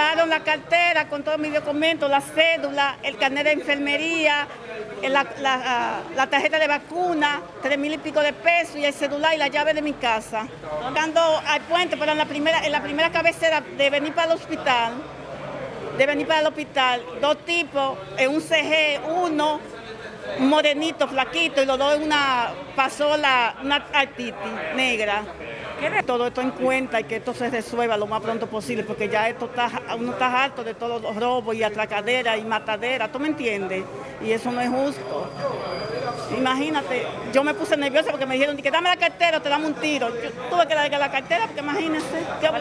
llevaron la cartera con todos mis documentos, la cédula, el carnet de enfermería, la, ah, la tarjeta de vacuna, tres mil y pico de pesos y el celular y la llave de mi casa. Cuando al puente, pero en la primera, en la primera cabecera de venir para el hospital, de venir para el hospital, dos tipos, en un CG, uno, un morenito, flaquito, y los dos en una pasola, una artitis negra. Todo esto en cuenta y que esto se resuelva lo más pronto posible, porque ya esto está, uno está harto de todos los robos y atracaderas y mataderas, ¿tú me entiendes? Y eso no es justo. Imagínate, yo me puse nerviosa porque me dijeron que dame la cartera te damos un tiro. Yo tuve que darle la cartera porque imagínense, ¿qué voy?